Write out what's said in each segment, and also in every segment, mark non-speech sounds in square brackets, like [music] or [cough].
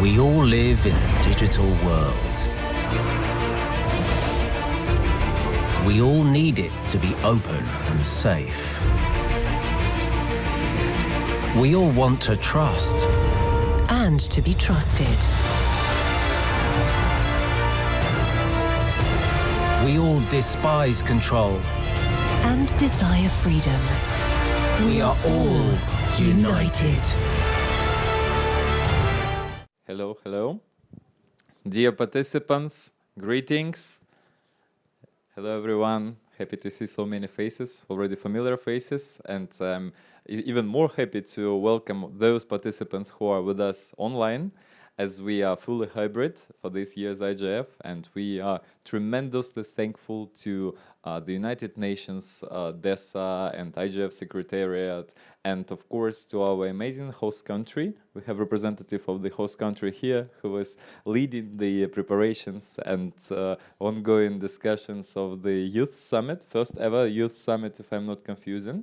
We all live in a digital world. We all need it to be open and safe. We all want to trust. And to be trusted. We all despise control. And desire freedom. We are all united. Hello, hello. Dear participants, greetings. Hello, everyone. Happy to see so many faces, already familiar faces, and I'm um, even more happy to welcome those participants who are with us online as we are fully hybrid for this year's IGF and we are tremendously thankful to uh, the United Nations, uh, DESA and IGF Secretariat and of course to our amazing host country. We have representative of the host country here who is leading the preparations and uh, ongoing discussions of the Youth Summit, first ever Youth Summit if I'm not confusing,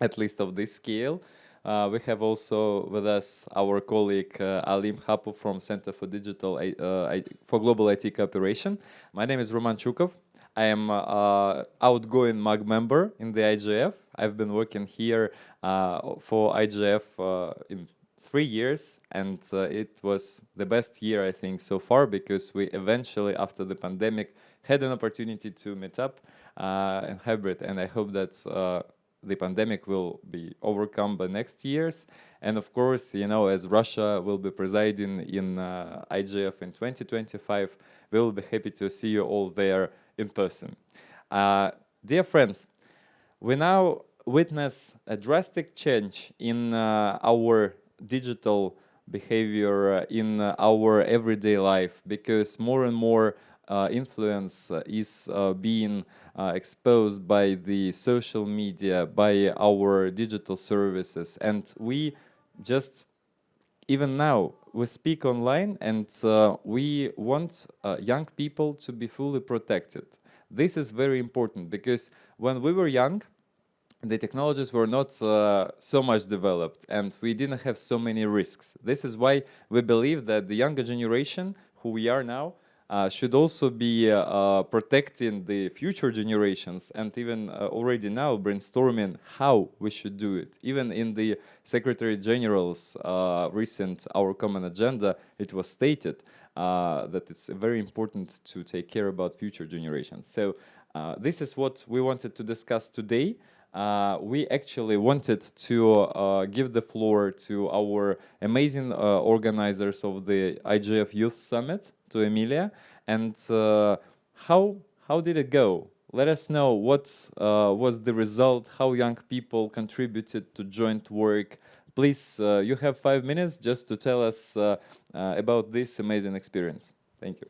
at least of this scale. Uh, we have also with us our colleague uh, Alim Hapu from Center for Digital uh, for Global IT Cooperation. My name is Roman Chukov. I am uh, outgoing MAG member in the IGF. I've been working here uh, for IGF uh, in three years and it was the best year I think so far because we eventually after the pandemic had an opportunity to meet up in hybrid and I hope that the pandemic will be overcome by next years. And of course, you know, as Russia will be presiding in uh, IGF in 2025, we will be happy to see you all there in person. Uh, dear friends, we now witness a drastic change in uh, our digital behavior uh, in our everyday life because more and more uh, influence uh, is uh, being exposed by the social media, by our digital services. And we just, even now, we speak online and we want young people to be fully protected. This is very important because when we were young, the technologies were not uh, so much developed and we didn't have so many risks. This is why we believe that the younger generation, who we are now, uh, should also be uh, uh, protecting the future generations and even uh, already now brainstorming how we should do it. Even in the Secretary General's uh, recent Our Common Agenda, it was stated uh, that it's very important to take care about future generations. So this is what we wanted to discuss today. Uh, we actually wanted to uh, give the floor to our amazing uh, organizers of the IGF Youth Summit, to Emilia. And uh, how, how did it go? Let us know what uh, was the result, how young people contributed to joint work. Please, uh, you have five minutes just to tell us uh, uh, about this amazing experience. Thank you.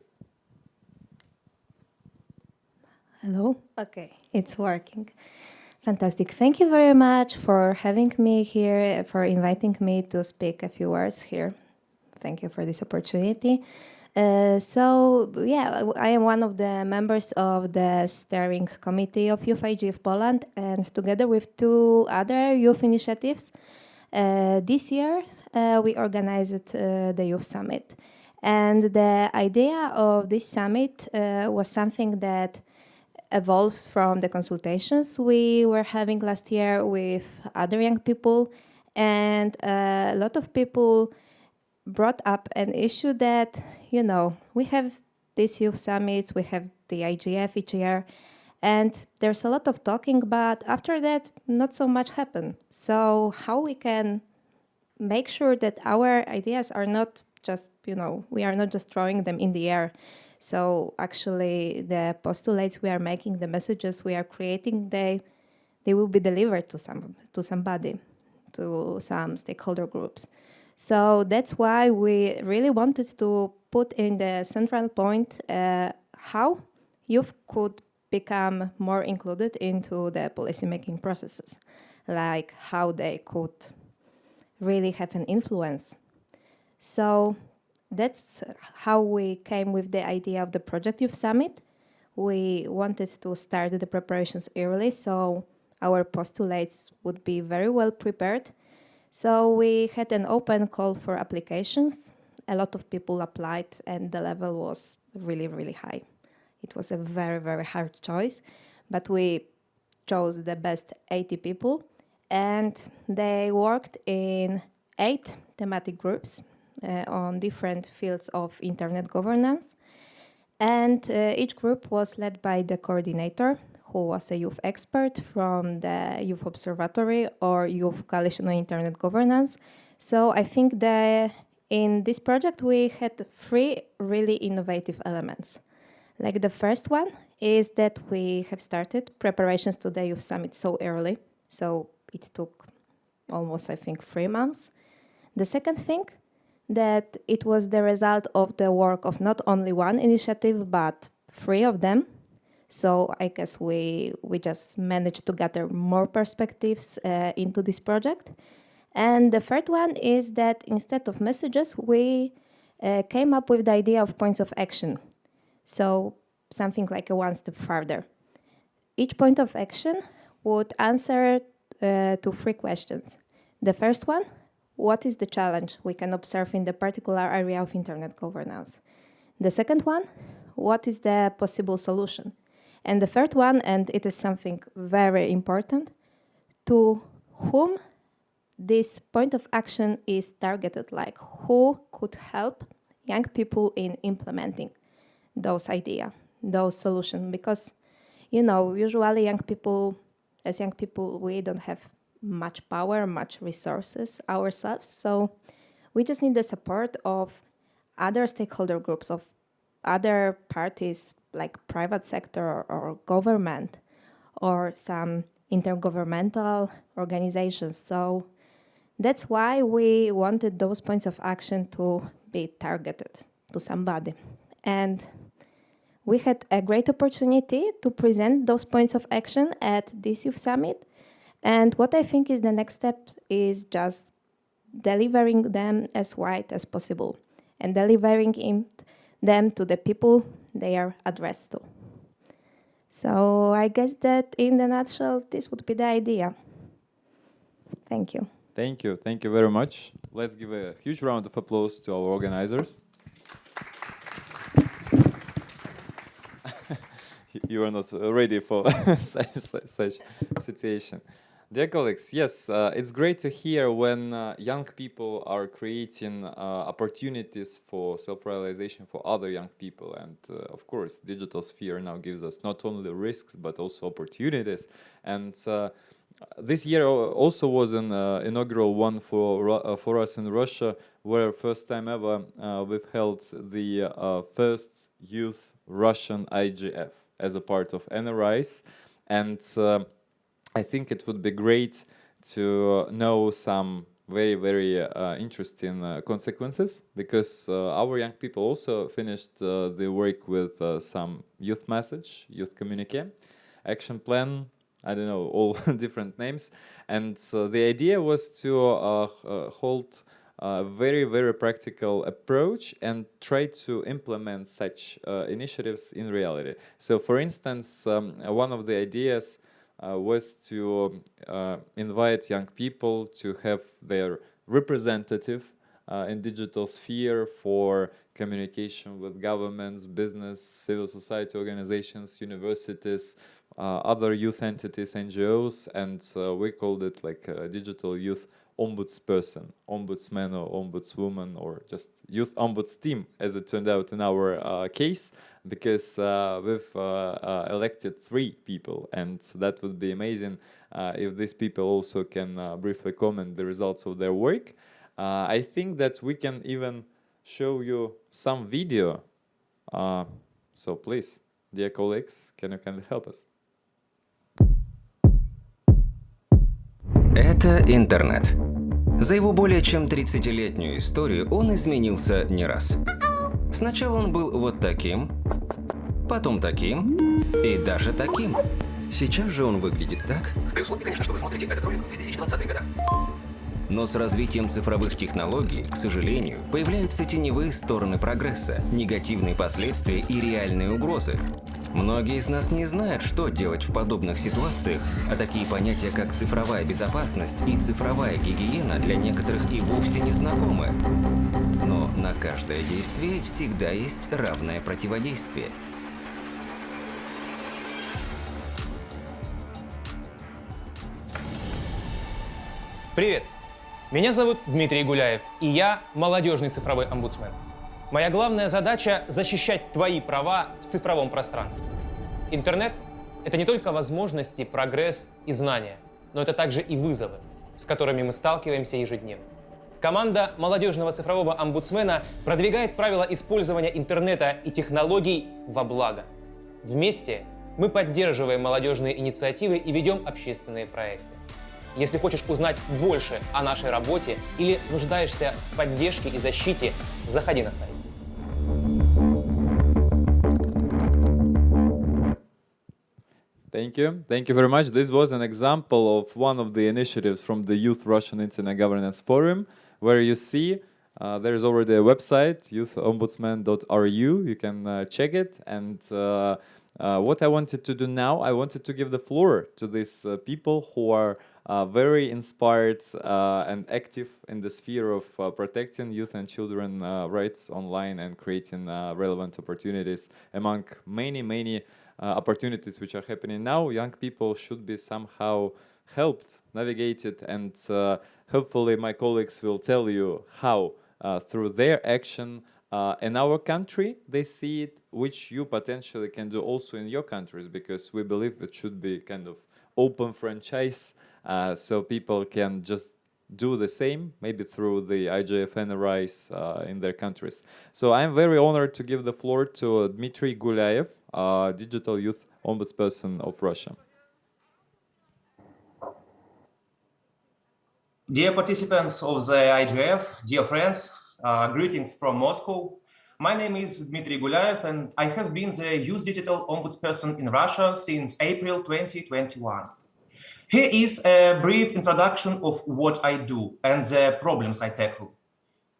Hello? Okay, it's working. Fantastic. Thank you very much for having me here, for inviting me to speak a few words here. Thank you for this opportunity. Uh, so yeah, I am one of the members of the steering committee of Youth IGF Poland and together with two other youth initiatives, uh, this year uh, we organized uh, the Youth Summit. And the idea of this summit uh, was something that evolves from the consultations we were having last year with other young people and uh, a lot of people brought up an issue that you know, we have these youth summits, we have the IGF each year, and there's a lot of talking, but after that, not so much happen. So how we can make sure that our ideas are not just, you know, we are not just throwing them in the air. So actually the postulates we are making, the messages we are creating, they, they will be delivered to, some, to somebody, to some stakeholder groups. So that's why we really wanted to put in the central point uh, how youth could become more included into the policymaking processes, like how they could really have an influence. So that's how we came with the idea of the Project Youth Summit. We wanted to start the preparations early, so our postulates would be very well prepared. So we had an open call for applications a lot of people applied, and the level was really, really high. It was a very, very hard choice, but we chose the best 80 people, and they worked in eight thematic groups on different fields of internet governance. And uh, each group was led by the coordinator, who was a youth expert from the Youth Observatory or Youth Coalition on Internet Governance. So I think that in this project we had three really innovative elements. Like the first one is that we have started preparations to the Youth Summit so early. So it took almost, I think, three months. The second thing, that it was the result of the work of not only one initiative, but three of them. So I guess we, we just managed to gather more perspectives uh, into this project. And the third one is that instead of messages, we uh, came up with the idea of points of action. So something like a one step further. Each point of action would answer uh, to three questions. The first one, what is the challenge we can observe in the particular area of internet governance? The second one, what is the possible solution? And the third one, and it is something very important, to whom this point of action is targeted, like who could help young people in implementing those ideas, those solutions, because, you know, usually young people, as young people, we don't have much power, much resources ourselves. So we just need the support of other stakeholder groups, of other parties like private sector or, government or some intergovernmental organizations. So that's why we wanted those points of action to be targeted to somebody. And we had a great opportunity to present those points of action at this youth summit and what I think is the next step is just delivering them as wide as possible and delivering them to the people they are addressed to. So I guess that in the nutshell, this would be the idea. Thank you. Thank you. Thank you very much. Let's give a huge round of applause to our organizers. [laughs] you are not ready for [laughs] such, such situation. Dear colleagues, yes, uh, it's great to hear when uh, young people are creating uh, opportunities for self-realization for other young people. And uh, of course, digital sphere now gives us not only risks, but also opportunities. And uh, this year also was an uh, inaugural one for, for us in Russia, where first time ever we've held the first youth Russian IGF as a part of NRIs. And I think it would be great to know some very, very uh, interesting uh, consequences because uh, our young people also finished uh, the work with uh, some youth message, youth communique, action plan, I don't know, all [laughs] different names. And the idea was to uh, hold a very, very practical approach and try to implement such initiatives in reality. So for instance, um, one of the ideas uh, was to uh, invite young people to have their representative uh, in digital sphere for communication with governments, business, civil society organizations, universities, uh, other youth entities, NGOs, and uh, we called it like digital youth ombudsperson, ombudsman or ombudswoman, or just youth ombuds team, as it turned out in our uh, case because uh, we've uh, uh, elected three people and that would be amazing if these people also can briefly comment the results of their work. I think that we can even show you some video. so please, dear colleagues, can you kindly help us? Это интернет. За его более чем 30-летнюю историю он изменился не раз. Сначала он был вот таким, потом таким и даже таким. Сейчас же он выглядит так. При условии, конечно, что вы смотрите этот ролик в 2020 года. Но с развитием цифровых технологий, к сожалению, появляются теневые стороны прогресса, негативные последствия и реальные угрозы. Многие из нас не знают, что делать в подобных ситуациях, а такие понятия, как цифровая безопасность и цифровая гигиена для некоторых и вовсе не знакомы. Но на каждое действие всегда есть равное противодействие. Привет! Меня зовут Дмитрий Гуляев, и я молодежный цифровой омбудсмен. Моя главная задача – защищать твои права в цифровом пространстве. Интернет – это не только возможности, прогресс и знания, но это также и вызовы, с которыми мы сталкиваемся ежедневно. Команда молодежного цифрового омбудсмена продвигает правила использования интернета и технологий во благо. Вместе мы поддерживаем молодежные инициативы и ведем общественные проекты. Если хочешь узнать больше о нашей работе или нуждаешься в поддержке и защите, заходи на сайт. Thank you. Thank you very much. This was an example of one of the initiatives from the Youth Russian Internet Governance Forum, where you see uh, there is already a website, youthombudsman.ru. You can uh, check it. And uh, uh, what I wanted to do now, I wanted to give the floor to these uh, people who are uh, very inspired uh, and active in the sphere of uh, protecting youth and children rights online and creating relevant opportunities among many, many opportunities which are happening now. Young people should be somehow helped, navigated, and hopefully my colleagues will tell you how through their action uh, in our country, they see it, which you potentially can do also in your countries, because we believe it should be kind of open franchise uh, so people can just do the same, maybe through the IGF NRIs uh, in their countries. So I'm very honored to give the floor to Dmitry Gulyaev, uh, Digital Youth Ombudsperson of Russia. Dear participants of the IGF, dear friends, uh, greetings from Moscow. My name is Dmitry Gulyaev, and I have been the Youth Digital Ombudsperson in Russia since April 2021. Here is a brief introduction of what I do and the problems I tackle.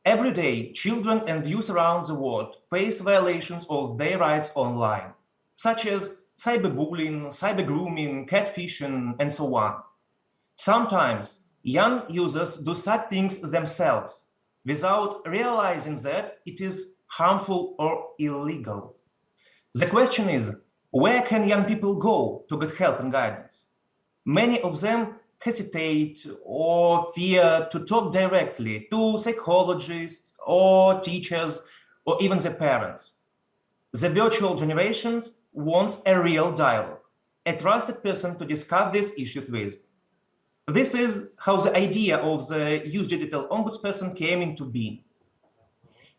Every day, children and youth around the world face violations of their rights online, such as cyberbullying, cybergrooming, catfishing, and so on. Sometimes young users do such things themselves without realizing that it is harmful or illegal. The question is, where can young people go to get help and guidance? Many of them hesitate or fear to talk directly to psychologists or teachers or even the parents. The virtual generations wants a real dialogue, a trusted person to discuss these issues with. This is how the idea of the Youth Digital Ombudsperson came into being.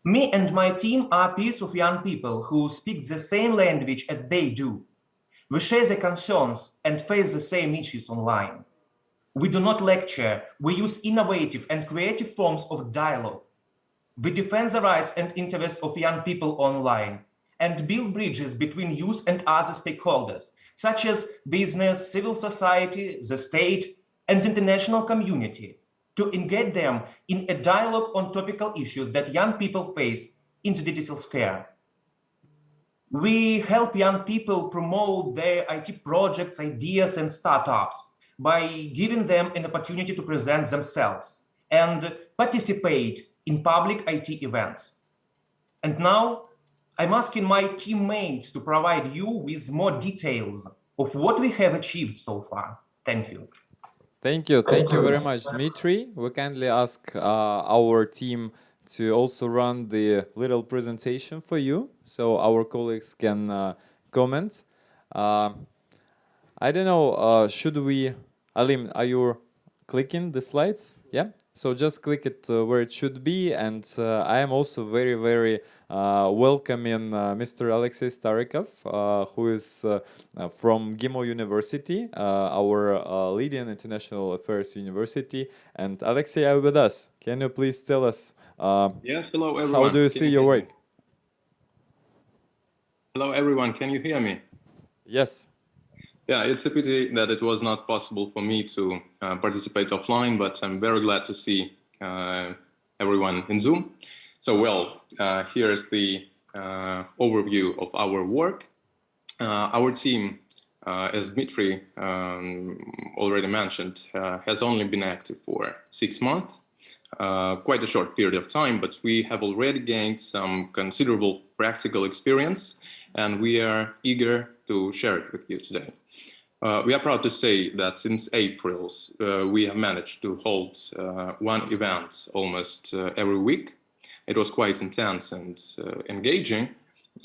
Me and my team are peers of young people who speak the same language as they do, we share the concerns and face the same issues online. We do not lecture, we use innovative and creative forms of dialogue. We defend the rights and interests of young people online and build bridges between youth and other stakeholders, such as business, civil society, the state, and the international community, to engage them in a dialogue on topical issues that young people face in the digital sphere. We help young people promote their IT projects, ideas, and startups by giving them an opportunity to present themselves and participate in public IT events. And now I'm asking my teammates to provide you with more details of what we have achieved so far. Thank you. Thank you. Thank you very much, Dmitry. We kindly ask uh, our team to also run the little presentation for you so our colleagues can uh, comment. Uh, I don't know, uh, should we, Alim, are you clicking the slides? Yeah, so just click it uh, where it should be and uh, I am also very, very Uh, welcoming uh, Mr. Alexei Starikov, uh, who is from MGIMO University, our leading international affairs university. And Alexei, are with us. Can you please tell us uh, yes, hello everyone. How do you Can see you your work? Hello everyone, can you hear me? Yes. Yeah, it's a pity that it was not possible for me to uh, participate offline, but I'm very glad to see uh, everyone in Zoom. So, well, uh, here's the uh, overview of our work. Uh, our team, as Dmitry um, already mentioned, has only been active for six months. uh, quite a short period of time, but we have already gained some considerable practical experience and we are eager to share it with you today. Uh, we are proud to say that since April, uh, we have managed to hold uh, one event almost uh, every week. It was quite intense and uh, engaging.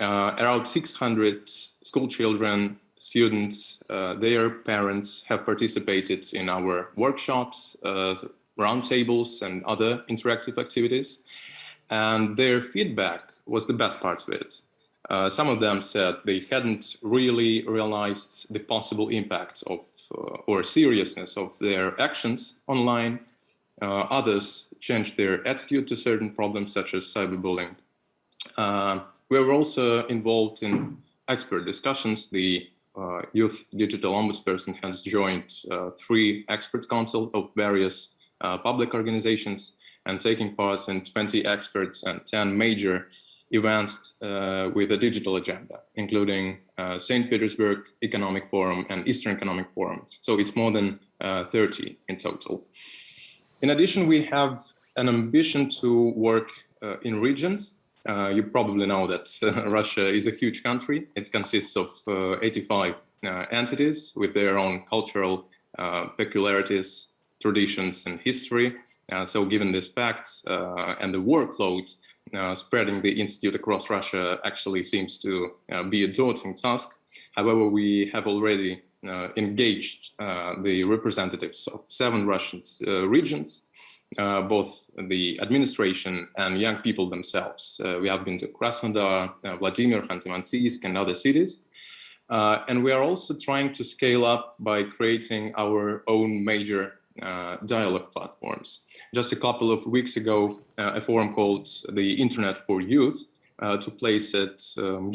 Uh, around 600 school children, students, their parents have participated in our workshops, roundtables and other interactive activities. And their feedback was the best part of it. Uh, some of them said they hadn't really realized the possible impact of uh, or seriousness of their actions online. Uh, others changed their attitude to certain problems such as cyberbullying. Uh, we were also involved in expert discussions. The uh, Youth Digital Ombudsperson has joined uh, three expert council of various public organizations and taking part in 20 experts and 10 major events uh, with a digital agenda, including uh, St. Petersburg Economic Forum and Eastern Economic Forum. So it's more than uh, 30 in total. In addition, we have an ambition to work uh, in regions. Uh, you probably know that uh, Russia is a huge country. It consists of 85 entities with their own cultural peculiarities, traditions and history. so given these facts and the workloads uh, spreading the institute across Russia actually seems to uh, be a daunting task. However, we have already uh, engaged uh, the representatives of seven Russian uh, regions, uh, both the administration and young people themselves. we have been to Krasnodar, Vladimir, Khanty-Mansiysk and other cities. and we are also trying to scale up by creating our own major uh, dialogue platforms. Just a couple of weeks ago, uh, a forum called the Internet for Youth uh, took place at um,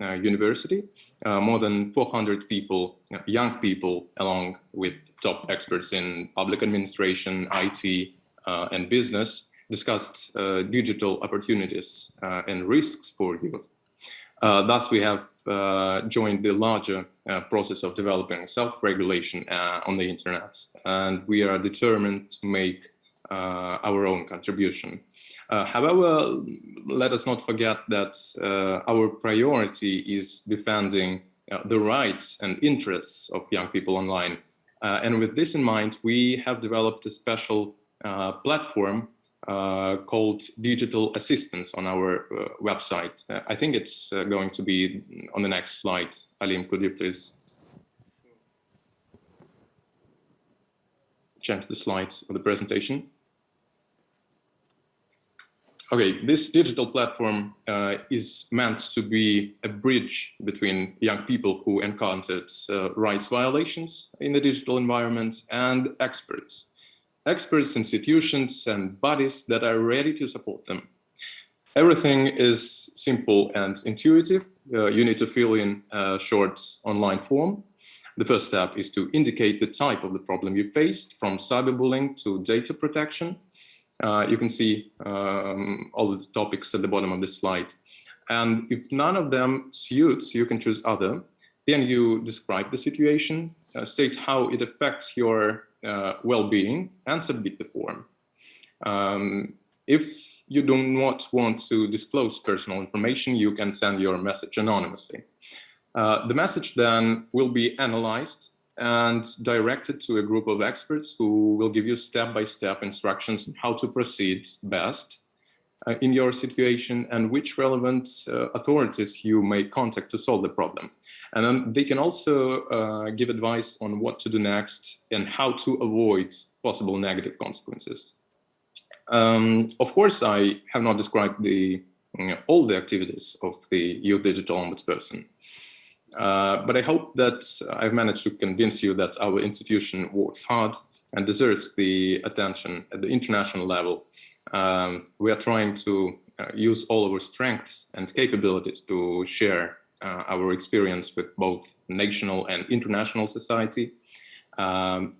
uh, University. Uh, more than 400 people, uh, young people, along with top experts in public administration, IT, and business, discussed digital opportunities and risks for youth. thus, we have joined the larger uh, process of developing self-regulation uh, on the internet. And we are determined to make uh, our own contribution. Uh, however, let us not forget that uh, our priority is defending uh, the rights and interests of young people online. and with this in mind, we have developed a special platform uh, called Digital Assistance on our uh, website. Uh, I think it's going to be on the next slide. Alim, could you please change the slides of the presentation? Okay, this digital platform uh, is meant to be a bridge between young people who encountered uh, rights violations in the digital environment and experts experts, institutions, and bodies that are ready to support them. Everything is simple and intuitive. Uh, you need to fill in a short online form. The first step is to indicate the type of the problem you faced, from cyberbullying to data protection. Uh, you can see um, all the topics at the bottom of this slide. And if none of them suits, you can choose other. Then you describe the situation, uh, state how it affects your uh, well-being and submit the form. Um, if you do not want to disclose personal information, you can send your message anonymously. Uh, the message then will be analyzed and directed to a group of experts who will give you step-by-step -step instructions on how to proceed best uh, in your situation and which relevant uh, authorities you may contact to solve the problem. And then they can also uh, give advice on what to do next and how to avoid possible negative consequences. Um, of course, I have not described the, you know, all the activities of the Youth Digital Ombudsperson. Uh, but I hope that I've managed to convince you that our institution works hard and deserves the attention at the international level. Um, we are trying to uh, use all our strengths and capabilities to share uh, our experience with both national and international society. Um,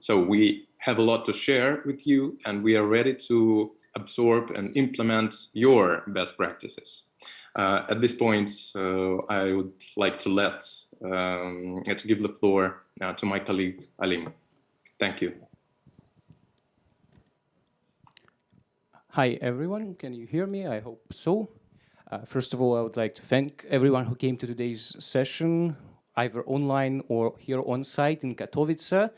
so we have a lot to share with you and we are ready to absorb and implement your best practices. Uh, at this point, uh, I would like to let um, to give the floor uh, to my colleague Alim. Thank you. Hi, everyone. Can you hear me? I hope so. Uh, first of all, I would like to thank everyone who came to today's session, either online or here on site in Katowice.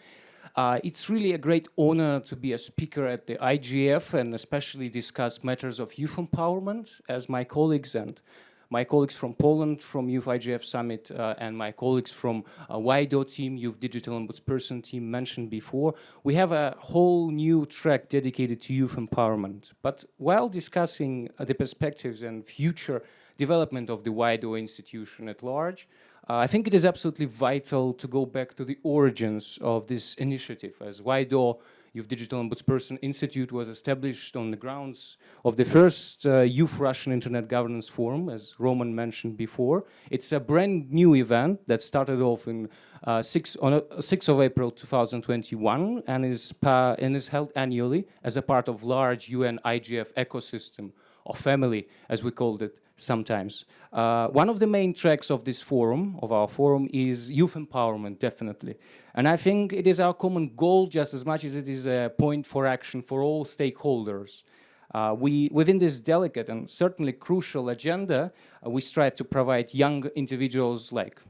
Uh, it's really a great honor to be a speaker at the IGF and especially discuss matters of youth empowerment as my colleagues and my colleagues from Poland from Youth IGF Summit uh, and my colleagues from uh, WIDO team, Youth Digital Ombudsperson team mentioned before, we have a whole new track dedicated to youth empowerment. But while discussing uh, the perspectives and future development of the WIDO institution at large, uh, I think it is absolutely vital to go back to the origins of this initiative as WIDO Youth Digital Ombudsperson Institute was established on the grounds of the first uh, Youth Russian Internet Governance Forum, as Roman mentioned before. It's a brand new event that started off in uh, 6, on uh, 6th of April 2021 and is, and is held annually as a part of large UN IGF ecosystem or family, as we called it sometimes. Uh, one of the main tracks of this forum, of our forum, is youth empowerment, definitely. And I think it is our common goal just as much as it is a point for action for all stakeholders. Uh, we, within this delicate and certainly crucial agenda, uh, we strive to provide young individuals like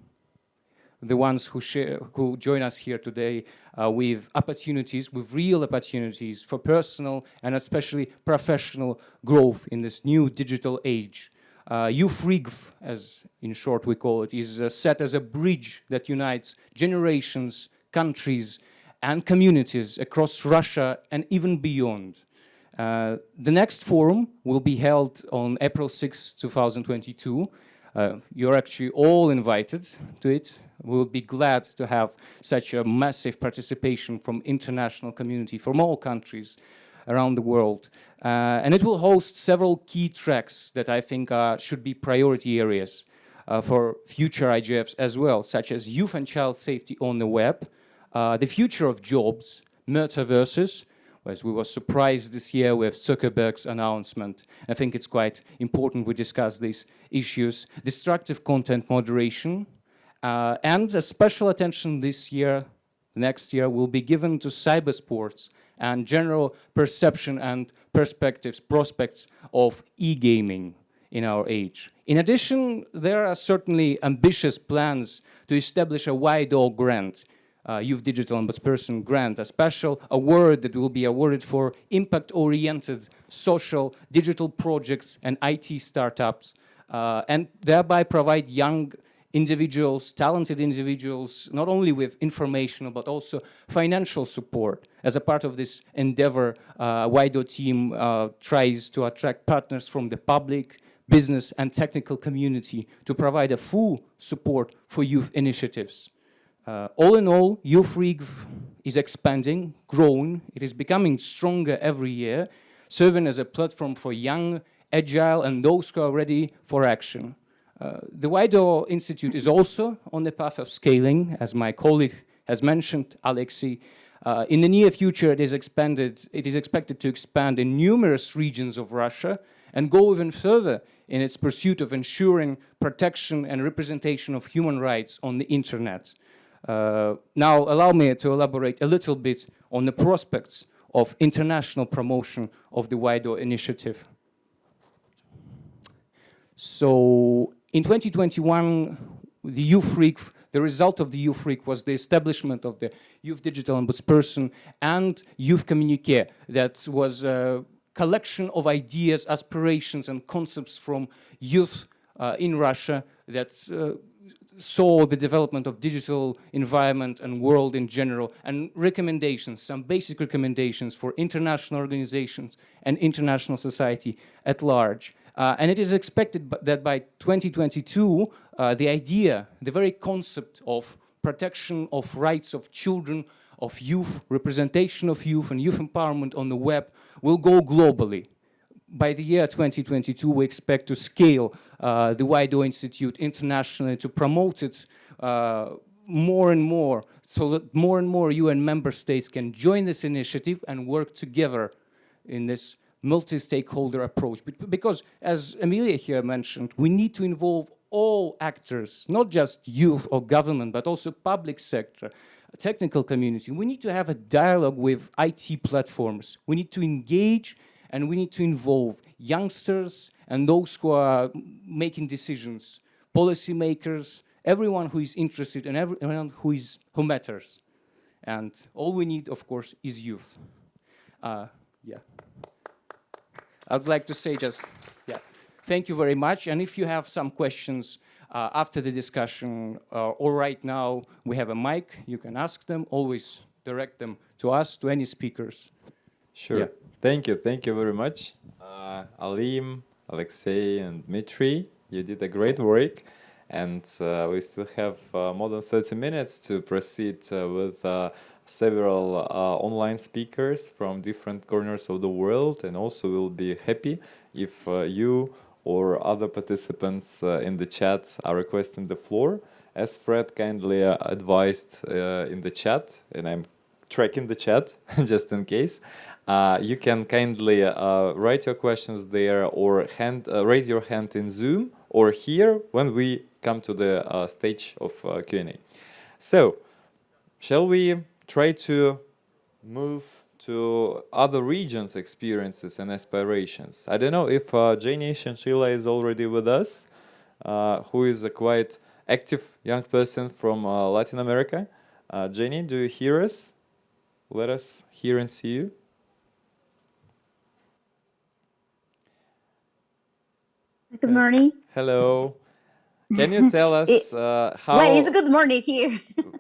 the ones who, share, who join us here today uh, with opportunities, with real opportunities for personal and especially professional growth in this new digital age. Uh, YouthRIGF, as in short we call it, is uh, set as a bridge that unites generations, countries and communities across Russia and even beyond. Uh, the next forum will be held on April 6, 2022. Uh, you're actually all invited to it. We will be glad to have such a massive participation from international community from all countries around the world. Uh, and it will host several key tracks that I think uh, should be priority areas uh, for future IGFs as well, such as youth and child safety on the web, uh, the future of jobs, metaverses, as we were surprised this year with Zuckerberg's announcement. I think it's quite important we discuss these issues. Destructive content moderation, uh, and a special attention this year, next year, will be given to cybersports and general perception and perspectives, prospects of e-gaming in our age. In addition, there are certainly ambitious plans to establish a WIDO grant, uh, Youth Digital Ombudsperson grant, a special award that will be awarded for impact-oriented social digital projects and IT startups, uh, and thereby provide young individuals, talented individuals, not only with information, but also financial support. As a part of this endeavor, uh, WIDO team uh, tries to attract partners from the public, business and technical community to provide a full support for youth initiatives. Uh, all in all, YouthRIGF is expanding, growing, it is becoming stronger every year, serving as a platform for young, agile and those who are ready for action. Uh, the WIDO Institute is also on the path of scaling, as my colleague has mentioned, Alexei. Uh, in the near future, it is, expanded, it is expected to expand in numerous regions of Russia and go even further in its pursuit of ensuring protection and representation of human rights on the internet. Uh, now, allow me to elaborate a little bit on the prospects of international promotion of the WIDO initiative. So in 2021, the YouthRIGF, the result of the YouthRIGF was the establishment of the Youth Digital Ombudsperson and Youth Communique that was a collection of ideas, aspirations and concepts from youth uh, in Russia that uh, saw the development of digital environment and world in general and recommendations, some basic recommendations for international organizations and international society at large. Uh, and it is expected that by 2022, uh, the idea, the very concept of protection of rights of children, of youth, representation of youth and youth empowerment on the web will go globally. By the year 2022, we expect to scale uh, the WIDO Institute internationally to promote it uh, more and more so that more and more UN member states can join this initiative and work together in this multi-stakeholder approach. Because, as Amelia here mentioned, we need to involve all actors, not just youth or government, but also public sector, technical community. We need to have a dialogue with IT platforms. We need to engage and we need to involve youngsters and those who are making decisions, policymakers, everyone who is interested and everyone who, is, who matters. And all we need, of course, is youth. Uh, yeah. I'd like to say just, yeah, thank you very much. And if you have some questions uh, after the discussion uh, or right now, we have a mic, you can ask them, always direct them to us, to any speakers. Sure. Yeah. Thank you. Thank you very much. Uh, Alim, Alexei, and Dmitry, you did a great work. And uh, we still have uh, more than 30 minutes to proceed uh, with uh, several uh, online speakers from different corners of the world. And also we'll be happy if you or other participants in the chat are requesting the floor. As Fred kindly advised in the chat, and I'm tracking the chat [laughs] just in case, uh, you can kindly uh, write your questions there or hand, uh, raise your hand in Zoom or here when we come to the uh, stage of uh, Q&A. So, shall we try to move to other regions' experiences and aspirations? I don't know if uh, Jenny Shanshila is already with us, uh, who is a quite active young person from uh, Latin America. Uh, Jenny, do you hear us? Let us hear and see you. Good morning. Hello. Can you tell [laughs] us uh, how... Well, it's a good morning here. [laughs]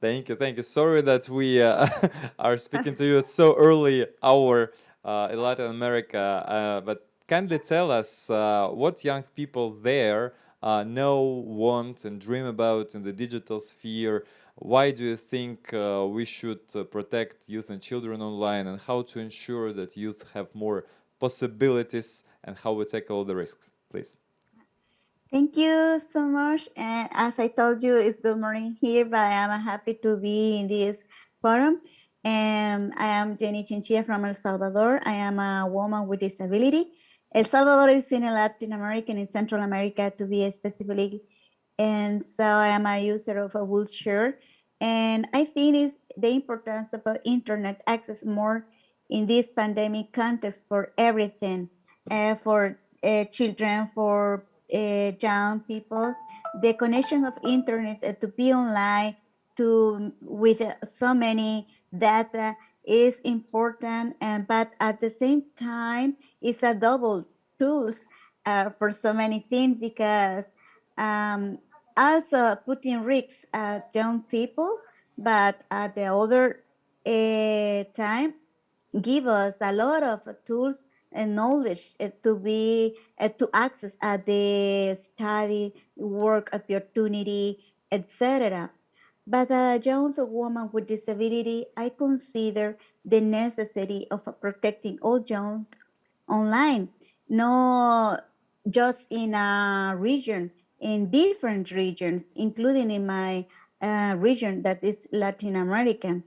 thank you, thank you. Sorry that we uh, [laughs] are [laughs] speaking to you at so early hour uh, in Latin America, uh, but kindly tell us uh, what young people there uh, know, want and dream about in the digital sphere. Why do you think we should protect youth and children online and how to ensure that youth have more possibilities and how we tackle the risks, please? Thank you so much. And as I told you, it's good morning here, but I am happy to be in this forum. And I am Jenny Chinchilla from El Salvador. I am a woman with disability. El Salvador is in Latin America and in Central America to be specifically. And so I am a user of a wheelchair. And I think it's the importance of internet access more in this pandemic context for everything, uh, for uh, children, for uh, young people, the connection of internet uh, to be online to with uh, so many data is important, and but at the same time, it's a double tools uh, for so many things because um, also putting risks at young people, but at the other uh, time, give us a lot of tools and knowledge uh, to be uh, to access uh, the study work opportunity etc but as a young woman with disability i consider the necessity of protecting all young online not just in a region in different regions including in my uh, region that is latin american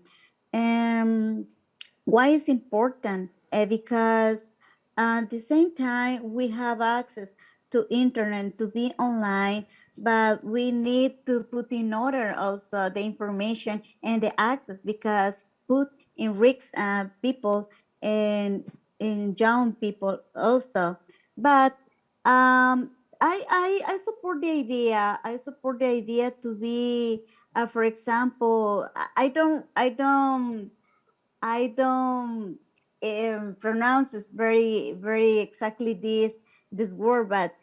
um, why is important? Uh, because at the same time, we have access to internet to be online, but we need to put in order also the information and the access because put in risks uh, people and in young people also. But um, I, I, I support the idea. I support the idea to be, uh, for example, I don't, I don't, I don't um, pronounces very very exactly this this word, but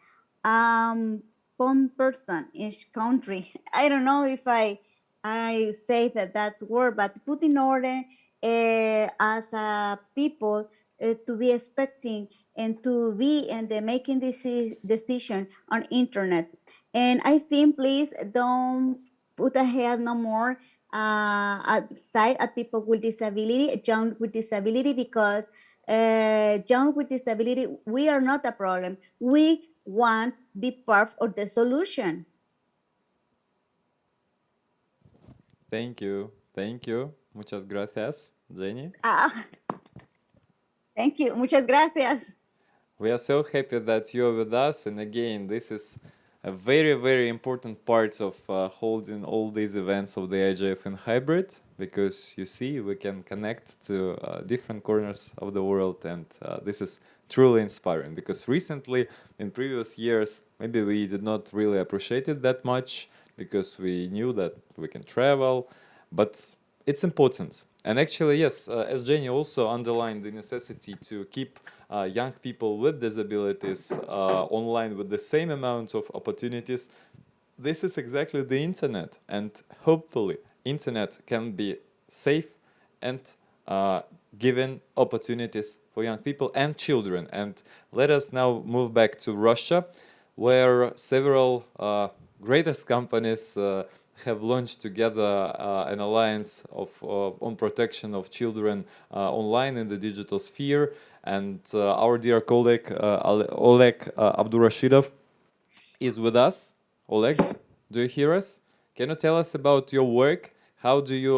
um, one person each country. [laughs] I don't know if I I say that that's word, but put in order uh, as a people uh, to be expecting and to be and the making this decision on internet. And I think please don't put ahead no more uh, side at people with disability, young with disability, because uh, young with disability, we are not a problem. We want be part of the solution. Thank you. Thank you. Muchas gracias, Jenny. Ah, [laughs] thank you. Muchas gracias. We are so happy that you're with us. And again, this is a very, very important part of uh, holding all these events of the IGF in hybrid, because you see, we can connect to uh, different corners of the world, and uh, this is truly inspiring, because recently, in previous years, maybe we did not really appreciate it that much, because we knew that we can travel, but it's important. And actually, yes, uh, as Jenny also underlined the necessity to keep uh, young people with disabilities uh, online with the same amount of opportunities, this is exactly the internet. And hopefully, internet can be safe and uh, given opportunities for young people and children. And let us now move back to Russia, where several uh, greatest companies uh, have launched together uh, an alliance of uh, on protection of children uh, online in the digital sphere. And our dear colleague Oleg Abdurashitov is with us. Oleg, do you hear us? Can you tell us about your work? How do you,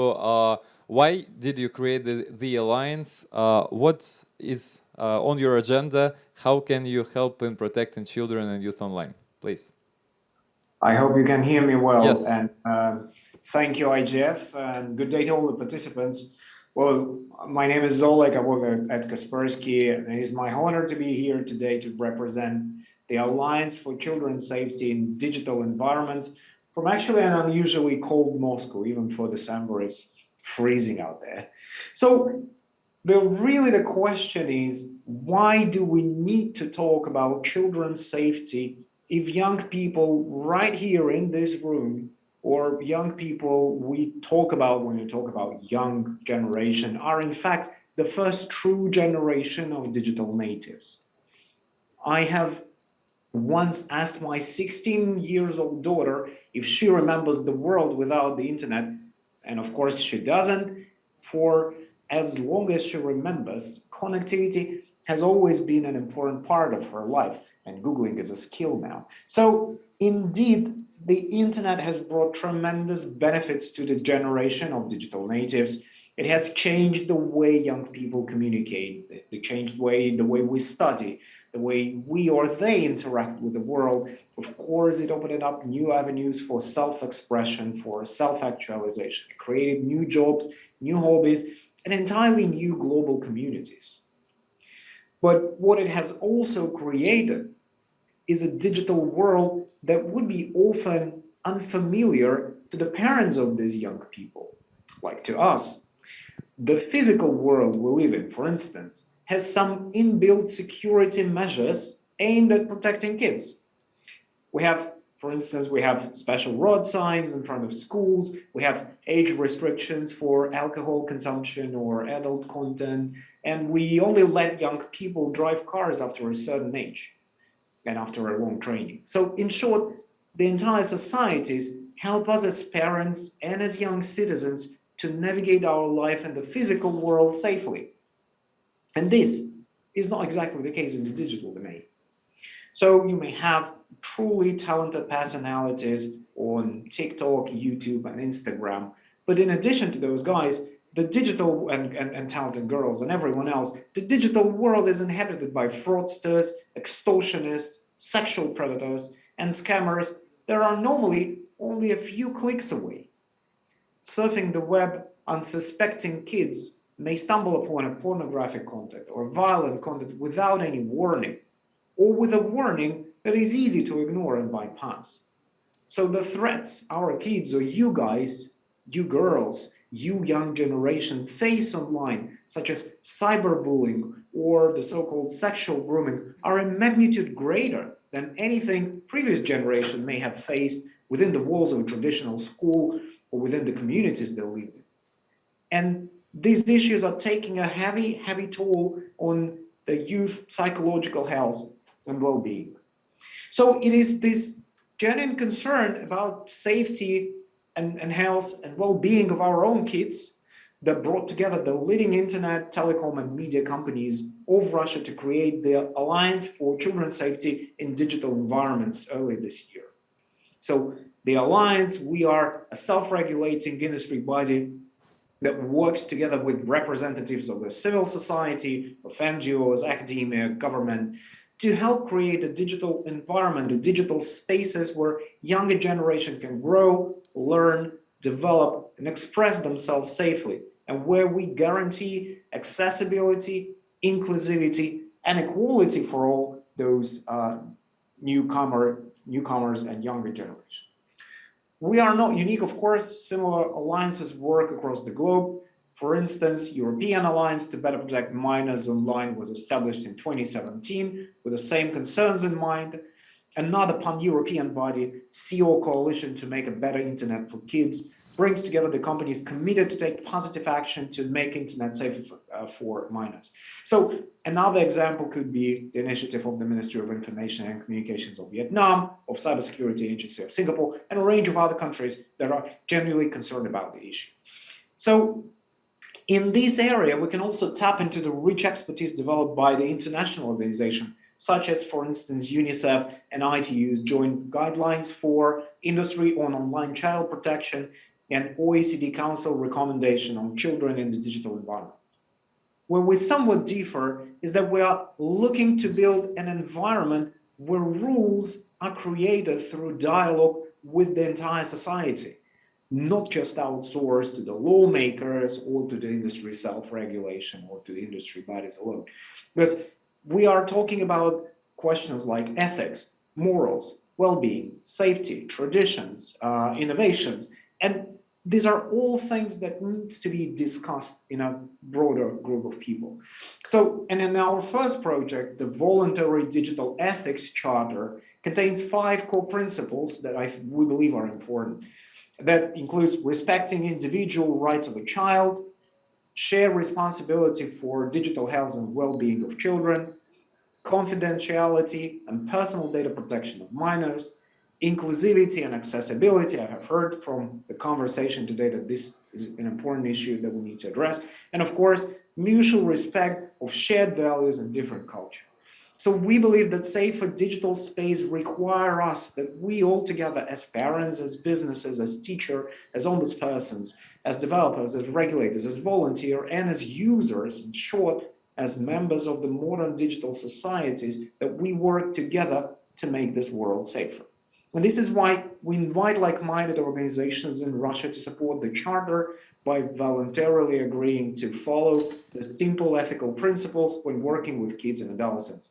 why did you create the, the alliance? what is on your agenda? How can you help in protecting children and youth online? Please. I hope you can hear me well. Yes. And um, thank you, IGF, and good day to all the participants. Well, my name is Oleg. I work at Kaspersky, and it is my honor to be here today to represent the Alliance for Children's Safety in Digital Environments from actually an unusually cold Moscow, even for December, it's freezing out there. So the really the question is, why do we need to talk about children's safety if young people right here in this room or young people we talk about when we talk about young generation are in fact the first true generation of digital natives. I have once asked my 16 years old daughter if she remembers the world without the internet and of course she doesn't for as long as she remembers connectivity has always been an important part of her life and Googling is a skill now. So indeed, the internet has brought tremendous benefits to the generation of digital natives. It has changed the way young people communicate, the changed way, the way we study, the way we or they interact with the world. Of course, it opened up new avenues for self-expression, for self-actualization. It created new jobs, new hobbies, and entirely new global communities. But what it has also created is a digital world that would be often unfamiliar to the parents of these young people, like to us. The physical world we live in, for instance, has some inbuilt security measures aimed at protecting kids. We have, for instance, we have special road signs in front of schools, we have age restrictions for alcohol consumption or adult content, and we only let young people drive cars after a certain age and after a long training. So in short, the entire societies help us as parents and as young citizens to navigate our life and the physical world safely. And this is not exactly the case in the digital domain. So you may have truly talented personalities on TikTok, YouTube, and Instagram. But in addition to those guys, the digital and, and, and, talented girls and everyone else, the digital world is inhabited by fraudsters, extortionists, sexual predators, and scammers that are normally only a few clicks away. Surfing the web, unsuspecting kids may stumble upon a pornographic content or violent content without any warning, or with a warning that is easy to ignore and bypass. So the threats our kids or you guys, you girls, you young generation face online, such as cyberbullying or the so-called sexual grooming, are in magnitude greater than anything previous generation may have faced within the walls of a traditional school or within the communities they live in. And these issues are taking a heavy, heavy toll on the youth psychological health and well-being. So it is this genuine concern about safety and, and health and well-being of our own kids that brought together the leading internet, telecom, and media companies of Russia to create the Alliance for Children's Safety in Digital Environments early this year. So the Alliance, we are a self-regulating industry body that works together with representatives of the civil society, of NGOs, academia, government, to help create a digital environment, a digital spaces where younger generation can grow, learn, develop, and express themselves safely, and where we guarantee accessibility, inclusivity, and equality for all those uh, newcomer, newcomers and younger generation. We are not unique, of course, similar alliances work across the globe. For instance, European Alliance to Better Protect Minors Online was established in 2017 with the same concerns in mind. Another pan-European body, CEO Coalition to Make a Better Internet for Kids, brings together the companies committed to take positive action to make internet safer for, uh, for, minors. So another example could be the initiative of the Ministry of Information and Communications of Vietnam, of Cybersecurity Agency of Singapore, and a range of other countries that are genuinely concerned about the issue. So in this area, we can also tap into the rich expertise developed by the international organization, such as, for instance, UNICEF and ITU's joint guidelines for industry on online child protection and OECD Council recommendation on children in the digital environment. Where we somewhat differ is that we are looking to build an environment where rules are created through dialogue with the entire society, not just outsourced to the lawmakers or to the industry self-regulation or to the industry bodies alone. Because we are talking about questions like ethics, morals, well-being, safety, traditions, uh, innovations, and these are all things that need to be discussed in a broader group of people. So, and in our first project, the Voluntary Digital Ethics Charter contains five core principles that I, we believe are important. That includes respecting individual rights of a child, share responsibility for digital health and well-being of children, confidentiality and personal data protection of minors, inclusivity and accessibility. I have heard from the conversation today that this is an important issue that we need to address. And of course, mutual respect of shared values and different culture. So we believe that safer digital space require us that we all together as parents, as businesses, as teacher, as ombudspersons, as developers, as regulators, as volunteer, and as users, in short, as members of the modern digital societies, that we work together to make this world safer. And this is why we invite like-minded organizations in Russia to support the charter by voluntarily agreeing to follow the simple ethical principles when working with kids and adolescents.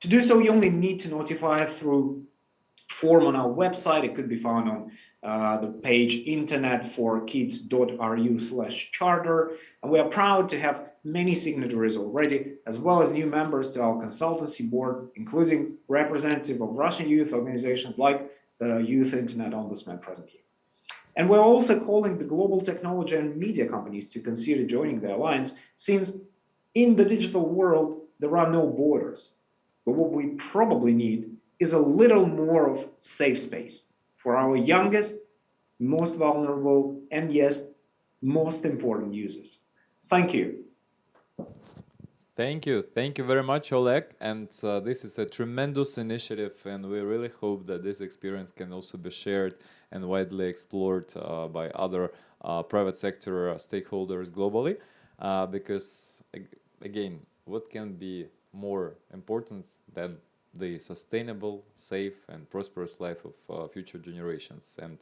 To do so, you only need to notify through form on our website. It could be found on uh, the page internetforkids.ru slash charter. And we are proud to have many signatories already, as well as new members to our consultancy board, including representative of Russian youth organizations like the Youth Internet Ombudsman present here. And we're also calling the global technology and media companies to consider joining the alliance, since in the digital world, there are no borders. But what we probably need is a little more of safe space for our youngest, most vulnerable, and yes, most important users. Thank you. Thank you. Thank you very much, Oleg. And uh, this is a tremendous initiative, and we really hope that this experience can also be shared and widely explored uh, by other uh, private sector stakeholders globally. Uh, because, again, what can be more important than the sustainable, safe, and prosperous life of uh, future generations? And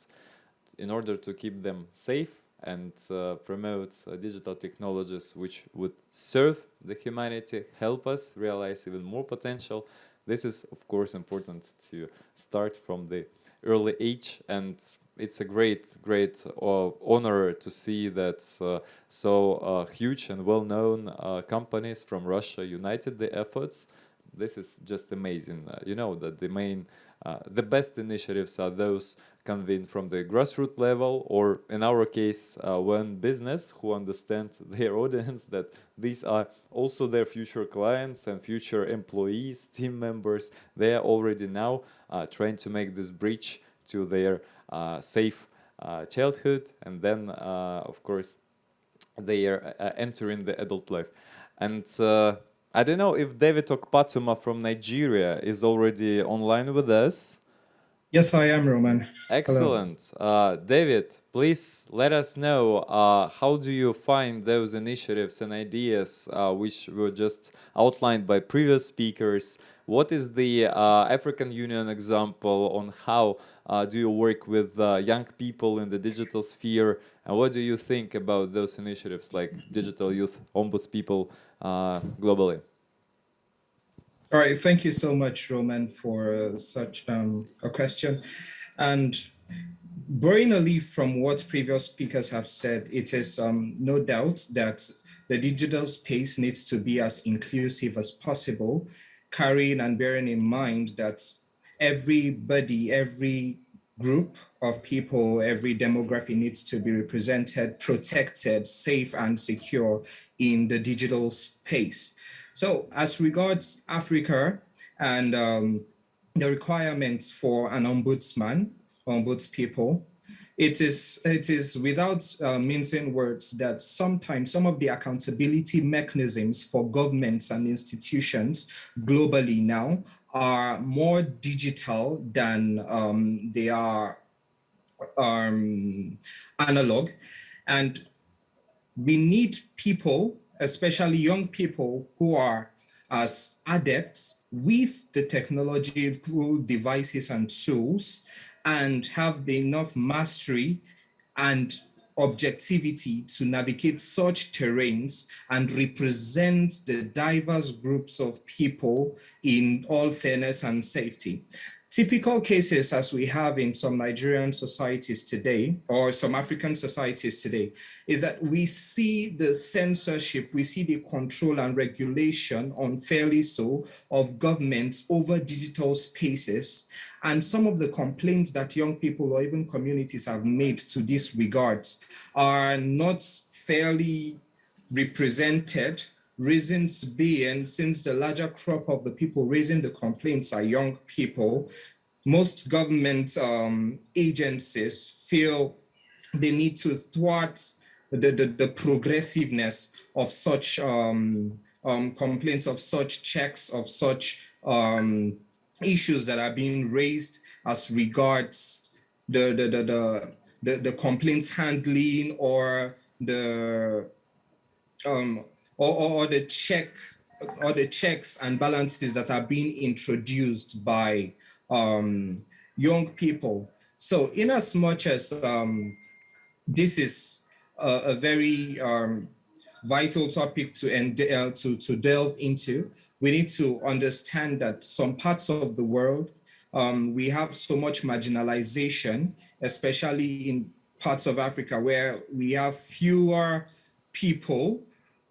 in order to keep them safe, and uh, promote uh, digital technologies which would serve the humanity, help us realize even more potential. This is, of course, important to start from the early age and it's a great, great uh, honor to see that uh, so uh, huge and well-known uh, companies from Russia united the efforts. This is just amazing. you know that the main uh, the best initiatives are those convened from the grassroots level or in our case uh, when business who understand [laughs] their audience that these are also their future clients and future employees, team members, they are already now uh, trying to make this bridge to their uh, safe uh, childhood and then of course they are entering the adult life. And I don't know if David Okpatuma from Nigeria is already online with us. Yes, I am, Roman. Excellent. Uh, David, please let us know uh, how do you find those initiatives and ideas uh, which were just outlined by previous speakers? What is the uh, African Union example on how uh, do you work with uh, young people in the digital sphere? And what do you think about those initiatives like Digital Youth Ombuds People uh, globally? All right, thank you so much, Roman, for uh, such um, a question. And borrowing a leaf from what previous speakers have said, it is um, no doubt that the digital space needs to be as inclusive as possible, carrying and bearing in mind that everybody, every group of people, every demography needs to be represented, protected, safe and secure in the digital space. So as regards Africa and um, the requirements for an ombudsman, ombuds people, it is, it is without uh, mincing words that sometimes some of the accountability mechanisms for governments and institutions globally now are more digital than um, they are um, analog. And we need people, especially young people who are as adepts with the technological devices and tools and have the enough mastery and objectivity to navigate such terrains and represent the diverse groups of people in all fairness and safety. Typical cases as we have in some Nigerian societies today, or some African societies today, is that we see the censorship, we see the control and regulation, unfairly so, of governments over digital spaces. And some of the complaints that young people or even communities have made to this regards are not fairly represented. Reasons being since the larger crop of the people raising the complaints are young people, most government um, agencies feel they need to thwart the, the, the progressiveness of such um, um, complaints, of such checks, of such um, issues that are being raised as regards the, the, the, the, the, the complaints handling or the um, or, or, the check or the checks and balances that are being introduced by um, young people. So in as much as um, this is a, a very um, vital topic to, uh, to, to delve into, we need to understand that some parts of the world, um, we have so much marginalization, especially in parts of Africa where we have fewer people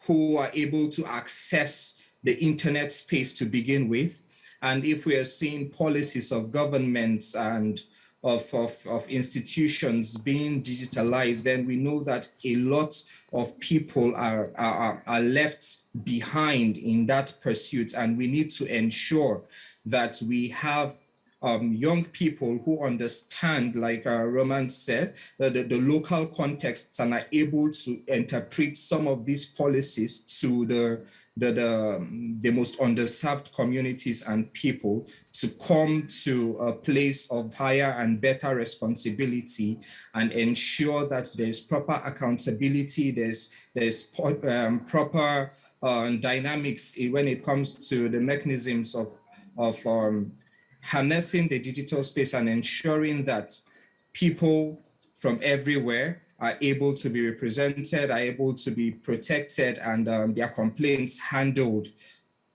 who are able to access the internet space to begin with. And if we are seeing policies of governments and of, of, of, institutions being digitalized, then we know that a lot of people are, are, are left behind in that pursuit. And we need to ensure that we have um, young people who understand, like uh, Roman said, the, the local contexts and are able to interpret some of these policies to the, the, the, the most underserved communities and people to come to a place of higher and better responsibility and ensure that there's proper accountability, there's, there's um, proper uh, dynamics when it comes to the mechanisms of, of um, harnessing the digital space and ensuring that people from everywhere are able to be represented, are able to be protected and um, their complaints handled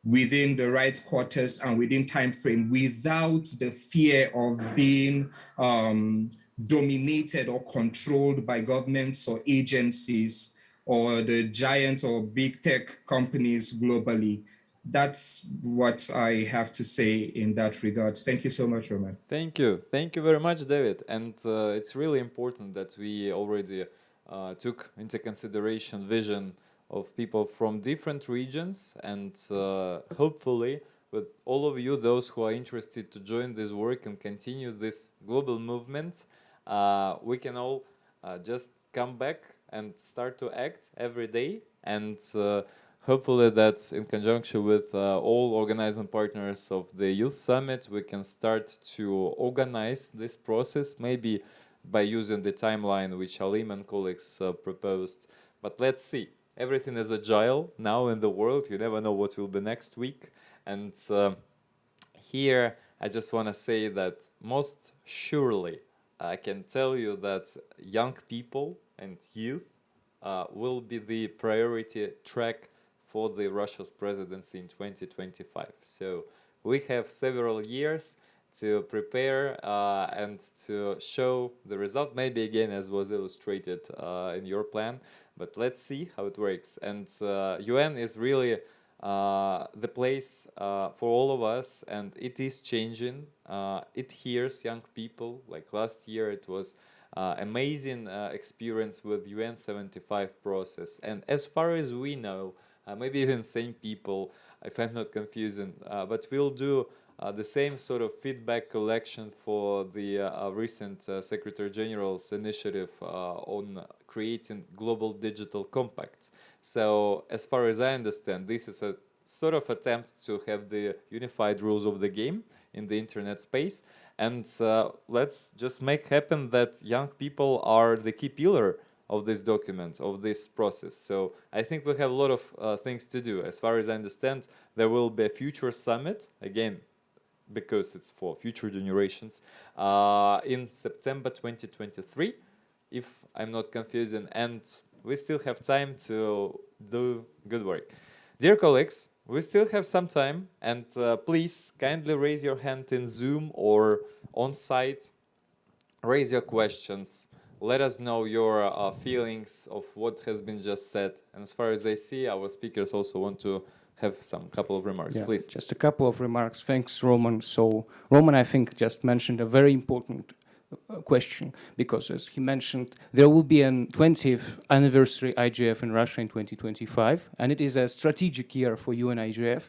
within the right quarters and within time frame without the fear of being um, dominated or controlled by governments or agencies or the giant or big tech companies globally that's what I have to say in that regards. Thank you so much, Roman. Thank you. Thank you very much, David. And uh, it's really important that we already uh, took into consideration vision of people from different regions and uh, hopefully with all of you, those who are interested to join this work and continue this global movement, uh, we can all uh, just come back and start to act every day and uh, hopefully that in conjunction with uh, all organizing partners of the Youth Summit, we can start to organize this process, maybe by using the timeline which Alim and colleagues uh, proposed. But let's see. Everything is agile now in the world. You never know what will be next week. And uh, here I just want to say that most surely I can tell you that young people and youth uh, will be the priority track for the Russia's presidency in 2025. So we have several years to prepare uh, and to show the result, maybe again as was illustrated uh, in your plan, but let's see how it works. And UN uh, is really uh, the place uh, for all of us and it is changing. it hears young people, like last year it was amazing experience with UN 75 process. And as far as we know, maybe even same people, if I'm not confusing, but we'll do uh, the same sort of feedback collection for the uh, uh recent uh, Secretary General's initiative uh, on creating global digital compacts. So as far as I understand, this is a sort of attempt to have the unified rules of the game in the internet space. And let's just make happen that young people are the key pillar of this document, of this process. So I think we have a lot of uh, things to do. As far as I understand, there will be a future summit, again, because it's for future generations, uh, in September 2023, if I'm not confusing, and we still have time to do good work. Dear colleagues, we still have some time, and uh, please kindly raise your hand in Zoom or on site, raise your questions, let us know your uh, feelings of what has been just said. And as far as I see, our speakers also want to have some couple of remarks, yeah, please. Just a couple of remarks. Thanks, Roman. So Roman, I think, just mentioned a very important uh, question because as he mentioned, there will be a 20th anniversary IGF in Russia in 2025, and it is a strategic year for UN IGF.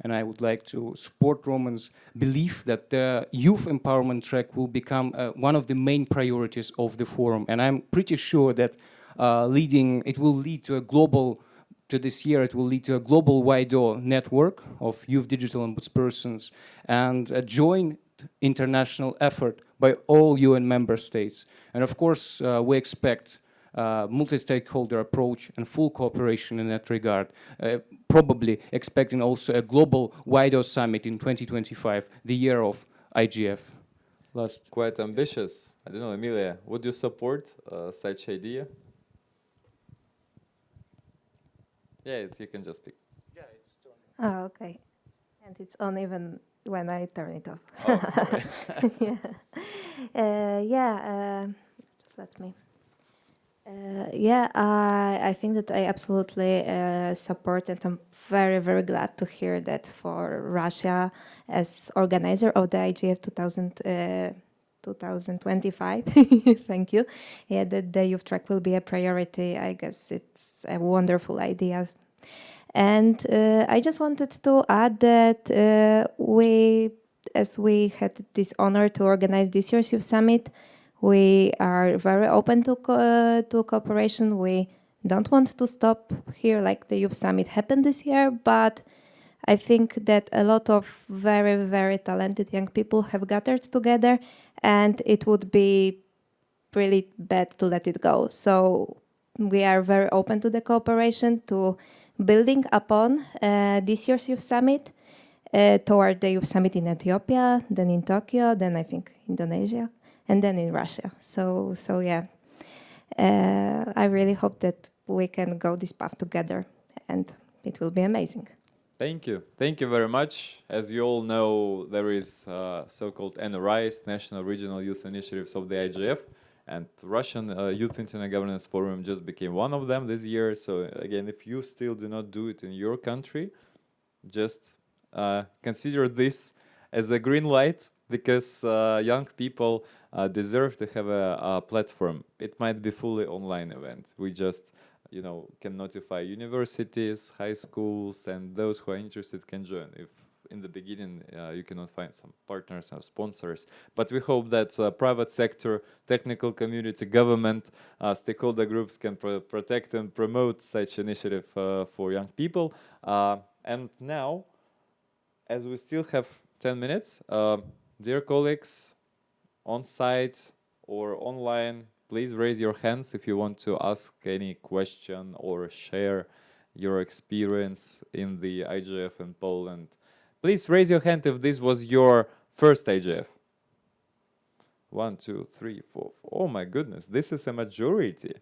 And I would like to support Roman's belief that the youth empowerment track will become uh, one of the main priorities of the forum. And I'm pretty sure that uh, leading, it will lead to a global to this year, it will lead to a global WIDO network of youth digital ombudspersons and a joint international effort by all UN member states. And of course, uh, we expect multi-stakeholder approach and full cooperation in that regard, uh, probably expecting also a global WIDO summit in 2025, the year of IGF. Last. Quite ambitious. I don't know, Emilia, would you support uh, such idea? Yeah, you can just pick. Yeah, it's Oh, okay. And it's on even when I turn it off. Oh, [laughs] yeah. Uh, yeah, uh, just let me. Uh, yeah, I think that I absolutely uh, support and I'm very, very glad to hear that for Russia as organizer of the IGF 2000, uh, 2025, [laughs] thank you, yeah, that the youth track will be a priority. I guess it's a wonderful idea. And uh, I just wanted to add that uh, we, as we had this honor to organize this year's Youth Summit, we are very open to, co to cooperation. We don't want to stop here like the Youth Summit happened this year, but I think that a lot of very, very talented young people have gathered together and it would be really bad to let it go. So we are very open to the cooperation, to building upon uh, this year's Youth Summit uh, toward the Youth Summit in Ethiopia, then in Tokyo, then I think Indonesia, and then in Russia. So, so yeah, uh, I really hope that we can go this path together and it will be amazing. Thank you. Thank you very much. As you all know, there is uh, so-called NRIs, National Regional Youth Initiatives of the IGF, and Russian uh, Youth Internet Governance Forum just became one of them this year. So again, if you still do not do it in your country, just uh, consider this as a green light because uh, young people deserve to have a, a platform. It might be fully online event. We just you know, can notify universities, high schools, and those who are interested can join. If in the beginning uh, you cannot find some partners or sponsors, but we hope that uh, private sector, technical community, government, uh, stakeholder groups can pro protect and promote such initiative uh, for young people. Uh, and now, as we still have 10 minutes, uh, dear colleagues, on site or online, please raise your hands if you want to ask any question or share your experience in the IGF in Poland Please raise your hand if this was your first IGF. One, two, three, four. Oh my goodness, this is a majority.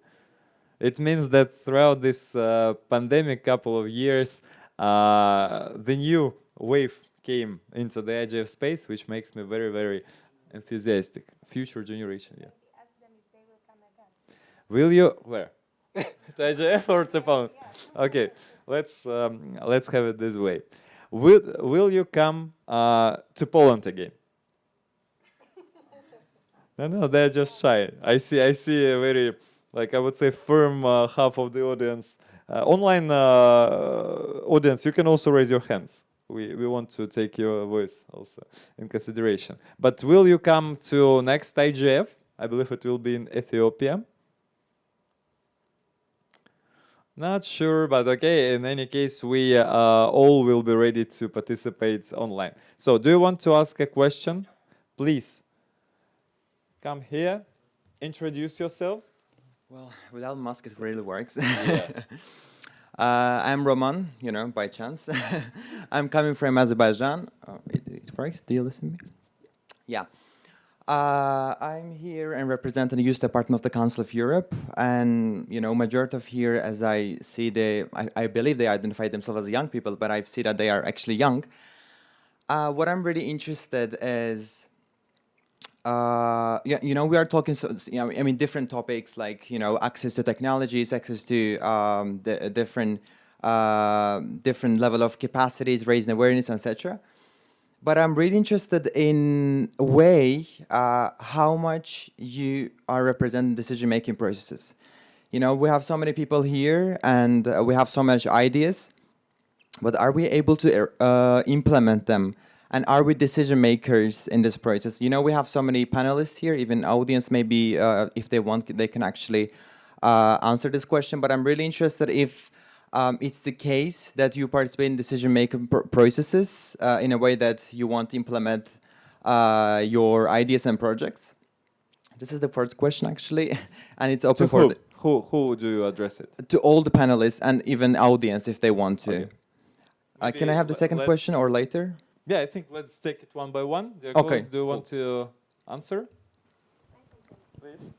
It means that throughout this uh, pandemic couple of years, uh, the new wave came into the IGF space, which makes me very, very enthusiastic. Future generation, yeah. Will you where? [laughs] to IGF or to? Okay, let's um, let's have it this way. Will will you come uh, to Poland again? no, no, they're just shy. I see. I see a very like I would say firm uh, half of the audience. Uh, online uh, audience, you can also raise your hands. We we want to take your voice also in consideration. But will you come to next IGF? I believe it will be in Ethiopia. Not sure, but okay. In any case, we uh, all will be ready to participate online. So do you want to ask a question? Please come here, introduce yourself. Well, without mask, it really works. Yeah. [laughs] uh, I'm Roman, you know, by chance. [laughs] I'm coming from Azerbaijan. Oh, it, it works. Do you listen to me? Yeah. Uh, I'm here and represent the Youth Department of the Council of Europe, and you know, majority of here, as I see, they, I, I believe they identify themselves as young people, but I see that they are actually young. Uh, what I'm really interested is, uh, yeah, you know, we are talking, so, you know, I mean, different topics like you know, access to technologies, access to um, the different, uh, different level of capacities, raising awareness, etc but I'm really interested in a way uh, how much you are representing decision-making processes. You know, we have so many people here and uh, we have so much ideas, but are we able to uh, implement them? And are we decision makers in this process? You know, we have so many panelists here, even audience maybe, uh, if they want, they can actually uh, answer this question, but I'm really interested if um, it's the case that you participate in decision-making pr processes uh, in a way that you want to implement uh, your ideas and projects? This is the first question, actually, [laughs] and it's open to for who? who who do you address it to all the panelists and even audience if they want to. Okay. Uh, can I have the second question or later? Yeah, I think let's take it one by one. Dear okay. Do you want to answer? Please.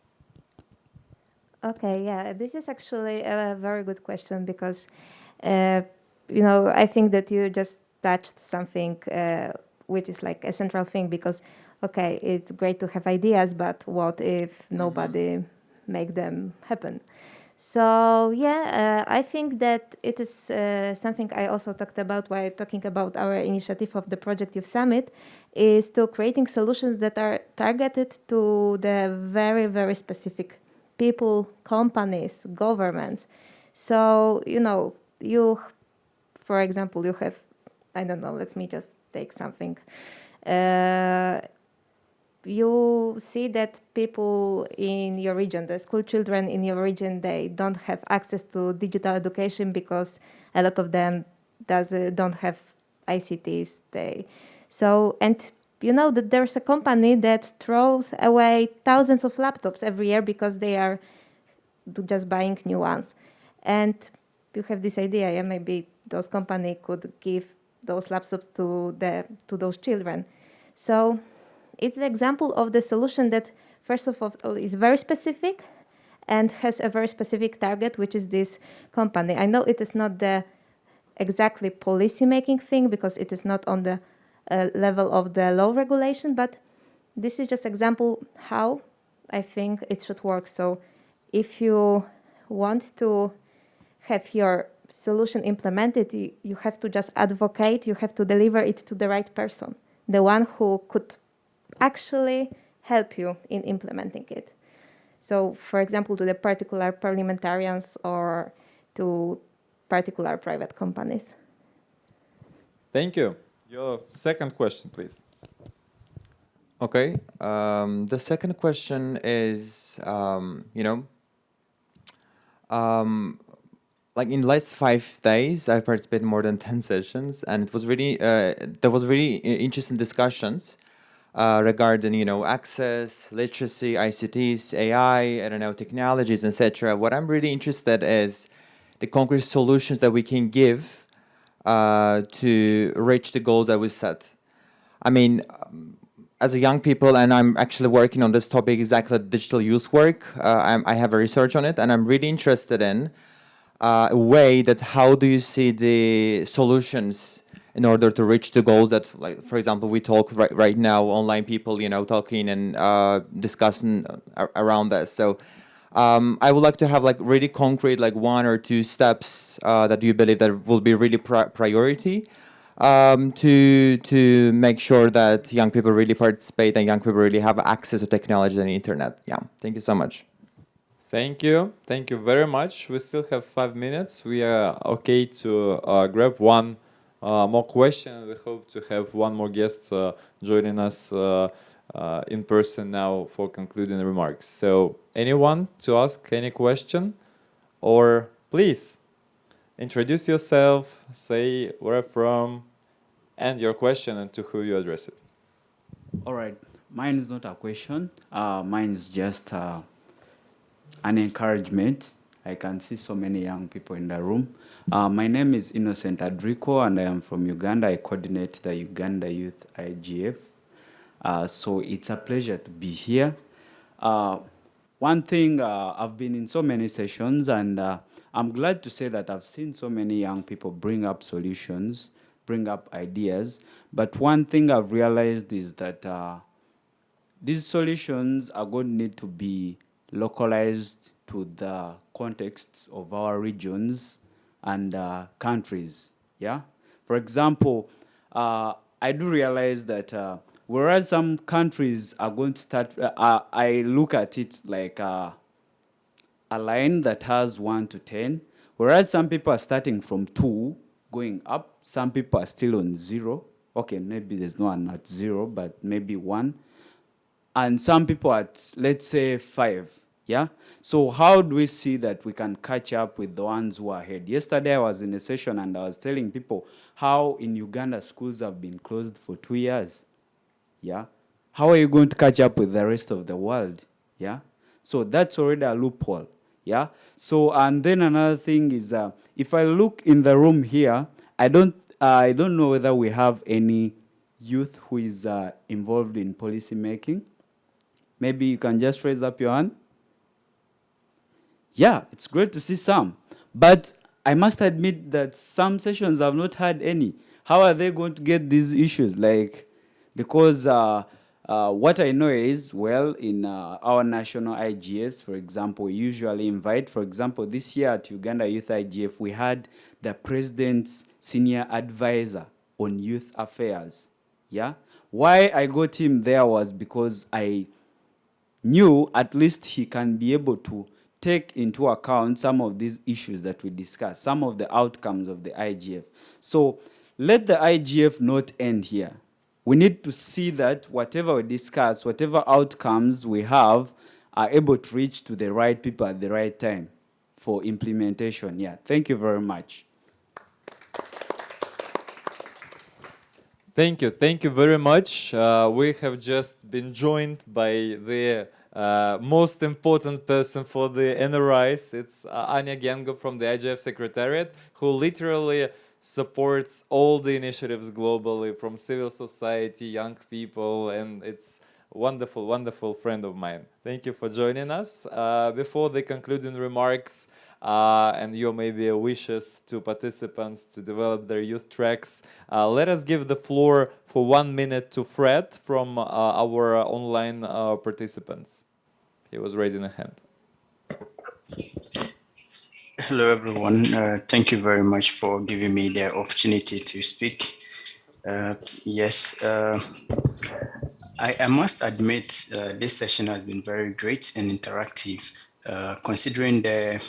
Okay, yeah, this is actually a very good question because, uh, you know, I think that you just touched something uh, which is like a central thing because, okay, it's great to have ideas, but what if mm-hmm. nobody mm -hmm. make them happen? So yeah, uh, I think that it is uh, something I also talked about while talking about our initiative of the Project Youth Summit, is to creating solutions that are targeted to the very, very specific people, companies, governments. So, you know, you, for example, you have, I don't know, let me just take something. Uh, you see that people in your region, the school children in your region, they don't have access to digital education because a lot of them does uh, don't have ICTs. They so and you know that there's a company that throws away thousands of laptops every year because they are just buying new ones. And you have this idea, yeah, maybe those company could give those laptops to the to those children. So it's an example of the solution that first of all is very specific and has a very specific target, which is this company. I know it is not the exactly policy making thing because it is not on the uh, level of the law regulation, but this is just example how I think it should work. So if you want to have your solution implemented, you, you have to just advocate, you have to deliver it to the right person, the one who could actually help you in implementing it. So, for example, to the particular parliamentarians or to particular private companies. Thank you. Your second question, please. Okay. Um, the second question is, um, you know, um, like in the last five days, I participated in more than 10 sessions and it was really, uh, there was really interesting discussions uh, regarding, you know, access, literacy, ICTs, AI, I don't know, technologies, etc. What I'm really interested is the concrete solutions that we can give uh, to reach the goals that we set. I mean, um, as a young people, and I'm actually working on this topic exactly digital youth work. Uh, i have a research on it, and I'm really interested in uh, a way that how do you see the solutions in order to reach the goals that, like, for example, we talk right, right now, online people, you know, talking and uh, discussing around this. So um, I would like to have like really concrete, like one or two steps uh, that you believe that will be really pri priority um, to to make sure that young people really participate and young people really have access to technology and internet. Yeah, thank you so much. Thank you. Thank you very much. We still have five minutes. We are okay to uh, grab one uh, more questions. We hope to have one more guest uh, joining us uh, uh, in person now for concluding remarks. So anyone to ask any question or please introduce yourself, say where from and your question and to who you address it. All right. Mine is not a question. Uh, mine is just uh, an encouragement. I can see so many young people in the room. Uh, my name is Innocent Adriko and I am from Uganda. I coordinate the Uganda Youth IGF. Uh, so it's a pleasure to be here. Uh, one thing, uh, I've been in so many sessions and uh, I'm glad to say that I've seen so many young people bring up solutions, bring up ideas. But one thing I've realized is that uh, these solutions are going to need to be localized to the contexts of our regions and uh, countries. Yeah. For example, uh, I do realize that uh, whereas some countries are going to start, uh, I look at it like uh, a line that has one to ten, whereas some people are starting from two going up, some people are still on zero. Okay, maybe there's no one at zero, but maybe one. And some people at, let's say, five. Yeah? So how do we see that we can catch up with the ones who are ahead? Yesterday I was in a session and I was telling people how in Uganda schools have been closed for two years. Yeah? How are you going to catch up with the rest of the world? Yeah? So that's already a loophole. Yeah? So, and then another thing is, uh, if I look in the room here, I don't, uh, I don't know whether we have any youth who is uh, involved in policy making. Maybe you can just raise up your hand yeah, it's great to see some. But I must admit that some sessions have not had any. How are they going to get these issues? Like, because uh, uh, what I know is, well, in uh, our national IGFs, for example, we usually invite, for example, this year at Uganda Youth IGF, we had the president's senior advisor on youth affairs. Yeah. Why I got him there was because I knew at least he can be able to take into account some of these issues that we discussed, some of the outcomes of the IGF. So let the IGF not end here. We need to see that whatever we discuss, whatever outcomes we have, are able to reach to the right people at the right time for implementation. Yeah, thank you very much. Thank you. Thank you very much. Uh, we have just been joined by the uh, most important person for the NRIs, it's uh, Anja Gengo from the IGF Secretariat, who literally supports all the initiatives globally from civil society, young people, and it's wonderful, wonderful friend of mine. Thank you for joining us. Uh, before the concluding remarks, uh, and your maybe wishes to participants to develop their youth tracks. Uh, let us give the floor for one minute to Fred from uh, our online participants. He was raising a hand. Hello, everyone. Uh, thank you very much for giving me the opportunity to speak. Uh, yes, uh, I, I, must admit uh, this session has been very great and interactive, uh, considering the,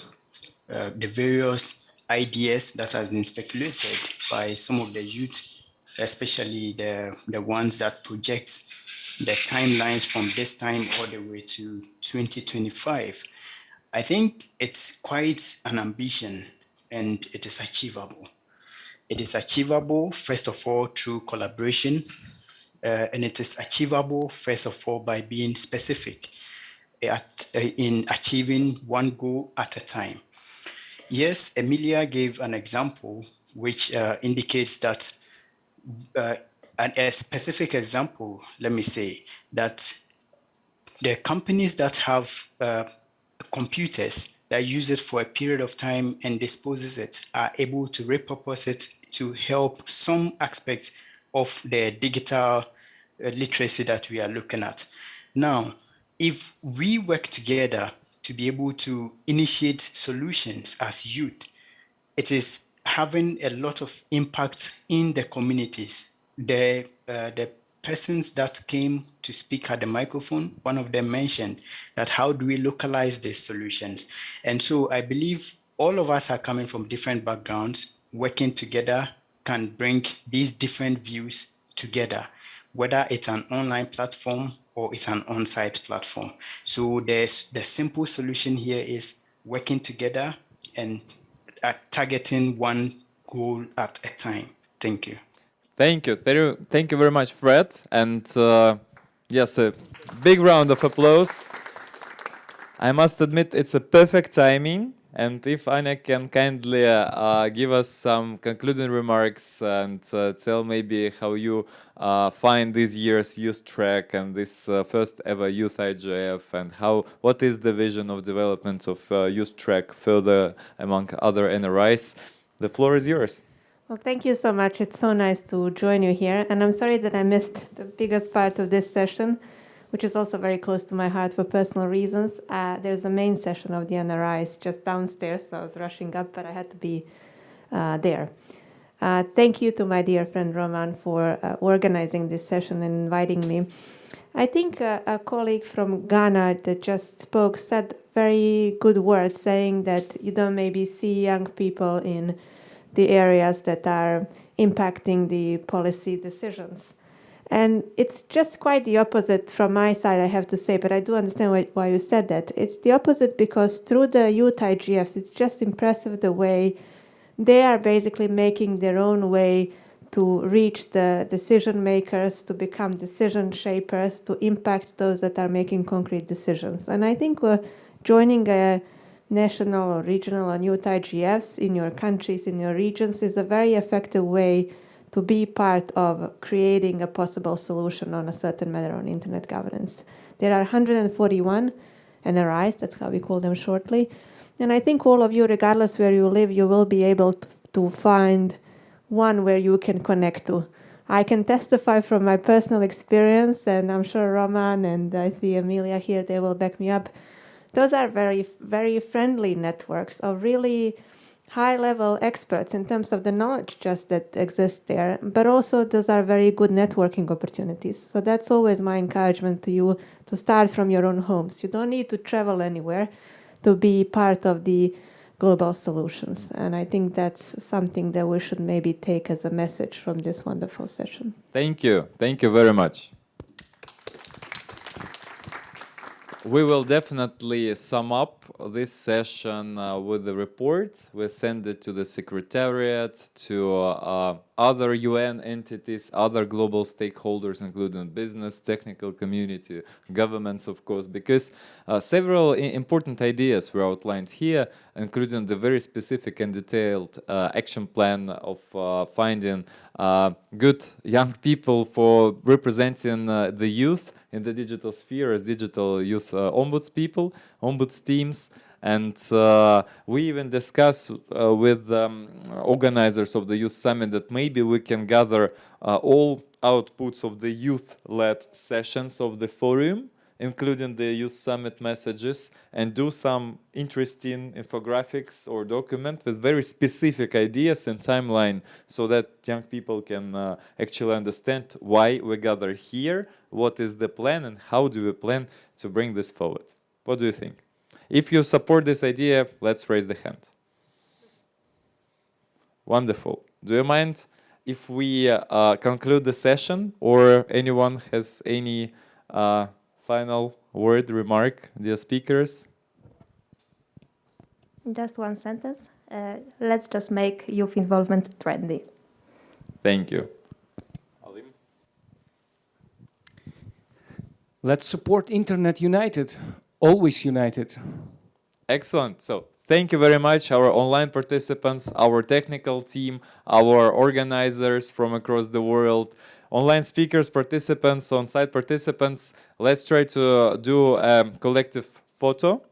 uh, the various ideas that has been speculated by some of the youth, especially the, the ones that project the timelines from this time all the way to 2025. I think it's quite an ambition and it is achievable. It is achievable, first of all, through collaboration, uh, and it is achievable, first of all, by being specific at, uh, in achieving one goal at a time. Yes, Emilia gave an example which uh, indicates that uh, a specific example, let me say, that the companies that have uh, computers that use it for a period of time and disposes it are able to repurpose it to help some aspects of the digital uh, literacy that we are looking at. Now, if we work together to be able to initiate solutions as youth, it is having a lot of impact in the communities. The, uh, the persons that came to speak at the microphone, one of them mentioned that how do we localize these solutions? And so I believe all of us are coming from different backgrounds, working together can bring these different views together, whether it's an online platform or it's an on-site platform. So there's the simple solution here is working together and uh, targeting one goal at a time. Thank you. Thank you. Thank you thank you very much, Fred. And uh, yes, a big round of applause. I must admit it's a perfect timing. And if Anja can kindly uh, give us some concluding remarks and uh, tell maybe how you uh, find this year's youth track and this uh, first ever youth IGF and how what is the vision of development of uh, youth track further among other NRIs, the floor is yours. Well, thank you so much. It's so nice to join you here. And I'm sorry that I missed the biggest part of this session, which is also very close to my heart for personal reasons. Uh, there's a main session of the NRIs just downstairs, so I was rushing up, but I had to be uh, there. Uh, thank you to my dear friend Roman for uh, organizing this session and inviting me. I think uh, a colleague from Ghana that just spoke said very good words, saying that you don't maybe see young people in the areas that are impacting the policy decisions. And it's just quite the opposite from my side, I have to say, but I do understand why, why you said that. It's the opposite because through the youth IGFs, it's just impressive the way they are basically making their own way to reach the decision makers, to become decision shapers, to impact those that are making concrete decisions. And I think we're joining a national or regional and youth IGFs in your countries, in your regions, is a very effective way to be part of creating a possible solution on a certain matter on internet governance. There are 141 NRIs, that's how we call them shortly. And I think all of you, regardless where you live, you will be able to find one where you can connect to. I can testify from my personal experience, and I'm sure Roman and I see Amelia here, they will back me up those are very, very friendly networks of really high-level experts in terms of the knowledge just that exists there, but also those are very good networking opportunities. So that's always my encouragement to you to start from your own homes. You don't need to travel anywhere to be part of the global solutions. And I think that's something that we should maybe take as a message from this wonderful session. Thank you. Thank you very much. We will definitely sum up this session uh, with the report. We send it to the Secretariat, to uh, other UN entities, other global stakeholders, including business, technical community, governments, of course, because uh, several important ideas were outlined here, including the very specific and detailed uh, action plan of uh, finding good young people for representing the youth in the digital sphere as digital youth uh, ombuds people, ombuds teams. And uh, we even discuss uh, with um, organizers of the Youth Summit that maybe we can gather uh, all outputs of the youth-led sessions of the forum including the Youth Summit messages, and do some interesting infographics or document with very specific ideas and timeline so that young people can uh, actually understand why we gather here, what is the plan, and how do we plan to bring this forward. What do you think? If you support this idea, let's raise the hand. Wonderful. Do you mind if we uh, conclude the session or anyone has any uh, final word, remark, dear speakers? Just one sentence. Uh, let's just make youth involvement trendy. Thank you. Let's support Internet United, always united. Excellent. So Thank you very much, our online participants, our technical team, our organizers from across the world, online speakers, participants, on-site participants. Let's try to do a collective photo.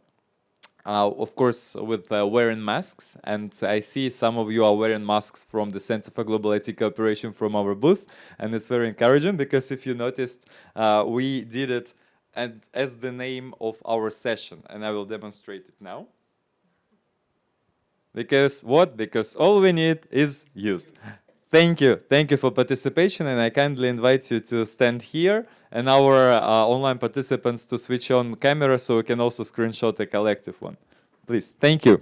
Uh, of course, with uh, wearing masks, and I see some of you are wearing masks from the Center for Global IT Cooperation from our booth, and it's very encouraging because if you noticed, uh, we did it and as the name of our session, and I will demonstrate it now. Because what? Because all we need is youth. Thank you. Thank you for participation, and I kindly invite you to stand here and our uh, online participants to switch on camera so we can also screenshot a collective one. Please. Thank you.